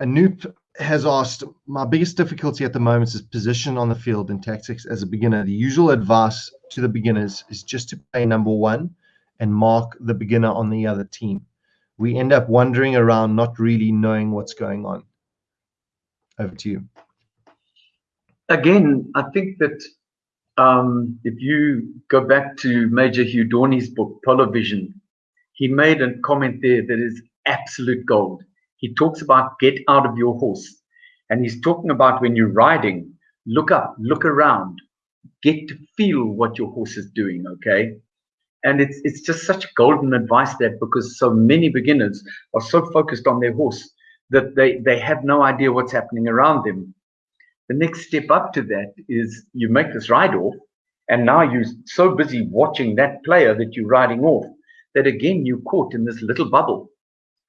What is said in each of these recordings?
Anoop has asked, my biggest difficulty at the moment is position on the field and tactics as a beginner. The usual advice to the beginners is just to play number one and mark the beginner on the other team. We end up wandering around, not really knowing what's going on. Over to you. Again, I think that um, if you go back to Major Hugh Dawnay's book, Polo Vision, he made a comment there that is absolute gold he talks about get out of your horse. And he's talking about when you're riding, look up, look around, get to feel what your horse is doing, okay? And it's it's just such golden advice that because so many beginners are so focused on their horse that they, they have no idea what's happening around them. The next step up to that is you make this ride off, and now you're so busy watching that player that you're riding off that again you're caught in this little bubble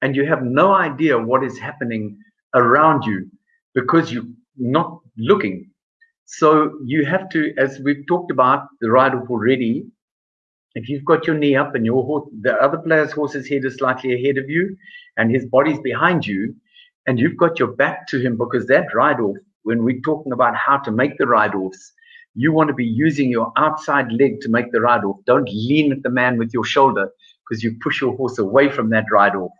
and you have no idea what is happening around you because you're not looking. So you have to, as we've talked about the ride off already, if you've got your knee up and your horse, the other player's horse's head is slightly ahead of you and his body's behind you, and you've got your back to him because that ride off, when we're talking about how to make the ride offs, you want to be using your outside leg to make the ride off. Don't lean at the man with your shoulder because you push your horse away from that ride off.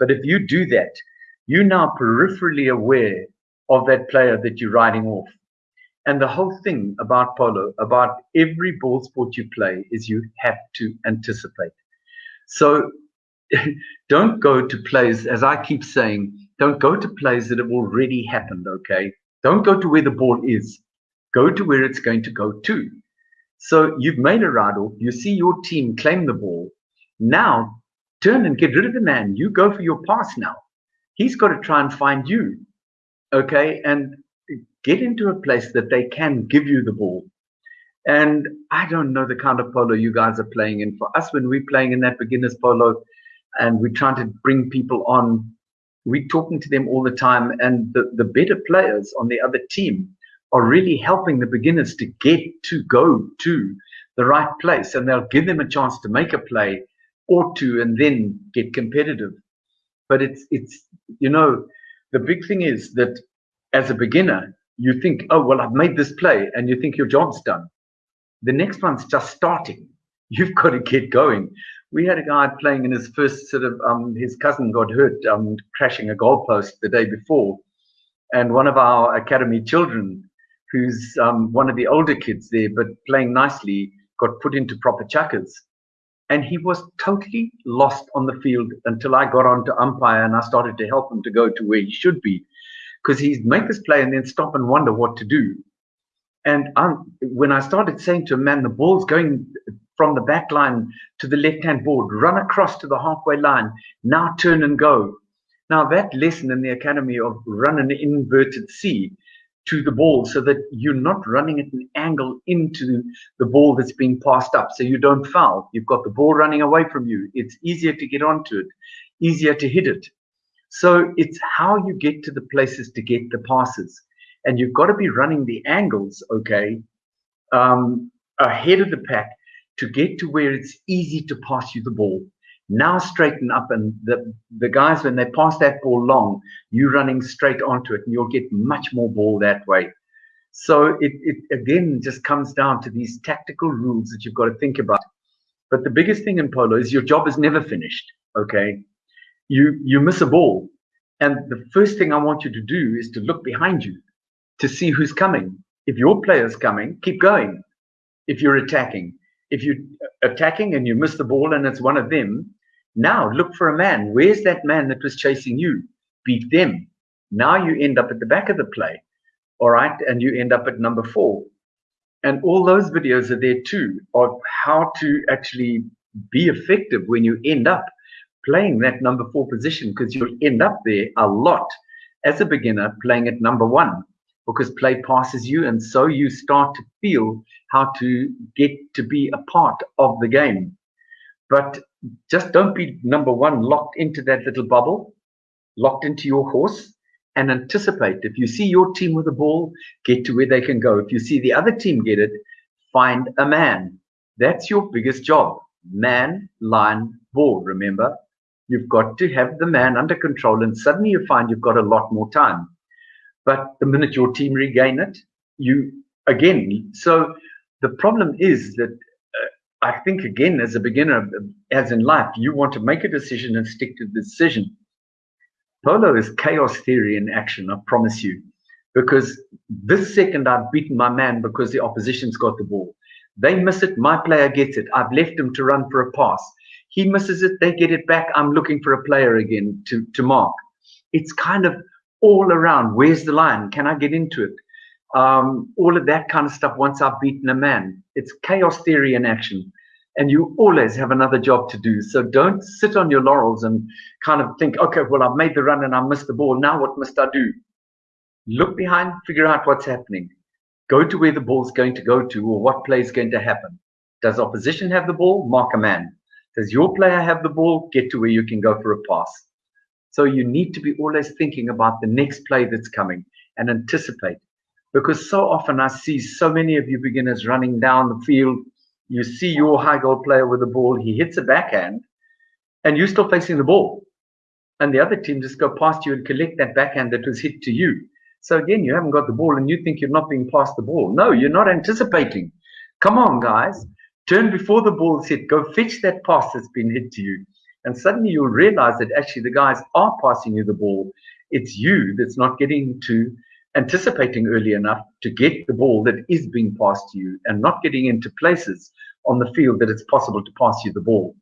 But if you do that, you're now peripherally aware of that player that you're riding off. And the whole thing about polo, about every ball sport you play, is you have to anticipate. So don't go to plays, as I keep saying, don't go to plays that have already happened, okay? Don't go to where the ball is. Go to where it's going to go to. So you've made a ride off, you see your team claim the ball. Now turn and get rid of the man. You go for your pass now. He's got to try and find you. Okay. And get into a place that they can give you the ball. And I don't know the kind of polo you guys are playing in. For us, when we're playing in that beginner's polo and we're trying to bring people on, we're talking to them all the time. And the, the better players on the other team are really helping the beginners to get to go to the right place. And they'll give them a chance to make a play ought to and then get competitive. But it's it's you know the big thing is that as a beginner you think oh well I've made this play and you think your job's done. The next one's just starting. You've got to get going. We had a guy playing in his first sort of um, his cousin got hurt um, crashing a goalpost the day before, and one of our academy children, who's um, one of the older kids there but playing nicely, got put into proper chukkers and he was totally lost on the field until I got on to umpire and I started to help him to go to where he should be. Because he'd make this play and then stop and wonder what to do. And um, when I started saying to him, man, the ball's going from the back line to the left hand board, run across to the halfway line, now turn and go. Now, that lesson in the academy of run an inverted C to the ball so that you're not running at an angle into the ball that's being passed up so you don't foul. You've got the ball running away from you. It's easier to get onto it, easier to hit it. So it's how you get to the places to get the passes. And you've got to be running the angles, okay, um, ahead of the pack to get to where it's easy to pass you the ball now straighten up and the the guys when they pass that ball long you running straight onto it and you'll get much more ball that way. So it, it again just comes down to these tactical rules that you've got to think about. But the biggest thing in polo is your job is never finished okay? You you miss a ball. And the first thing i want you to do is to look behind you to see who's coming. If your player's coming keep going. If you're attacking. If you're attacking and you miss the ball and it's one of them now look for a man. Where's that man that was chasing you? Beat them. Now you end up at the back of the play. All right. And you end up at number four. And all those videos are there too of how to actually be effective when you end up playing that number four position because you'll end up there a lot as a beginner playing at number one because play passes you and so you start to feel how to get to be a part of the game. But just don't be number one locked into that little bubble, locked into your horse, and anticipate. If you see your team with the ball, get to where they can go. If you see the other team get it, find a man. That's your biggest job. Man, line, ball. Remember, You've got to have the man under control, and suddenly you find you've got a lot more time. But the minute your team regain it, you again. So the problem is that I think again, as a beginner, as in life, you want to make a decision and stick to the decision. Polo is chaos theory in action. I promise you, because this second I've beaten my man because the opposition's got the ball. They miss it, my player gets it. I've left him to run for a pass. He misses it, they get it back. I'm looking for a player again to, to mark. It's kind of all around. Where's the line? Can I get into it? Um, all of that kind of stuff once I've beaten a man. It's chaos theory in action. And you always have another job to do. So don't sit on your laurels and kind of think, okay, well, I've made the run and I missed the ball. Now what must I do? Look behind, figure out what's happening. Go to where the ball's going to go to or what play is going to happen. Does opposition have the ball? Mark a man. Does your player have the ball? Get to where you can go for a pass. So you need to be always thinking about the next play that's coming and anticipate. Because so often I see so many of you beginners running down the field. You see your high goal player with the ball, he hits a backhand, and you're still facing the ball. And the other team just go past you and collect that backhand that was hit to you. So again, you haven't got the ball and you think you're not being passed the ball. No, you're not anticipating. Come on, guys. Turn before the ball's hit. Go fetch that pass that's been hit to you. And suddenly you'll realize that actually the guys are passing you the ball. It's you that's not getting to anticipating early enough to get the ball that is being passed to you and not getting into places on the field that it's possible to pass you the ball.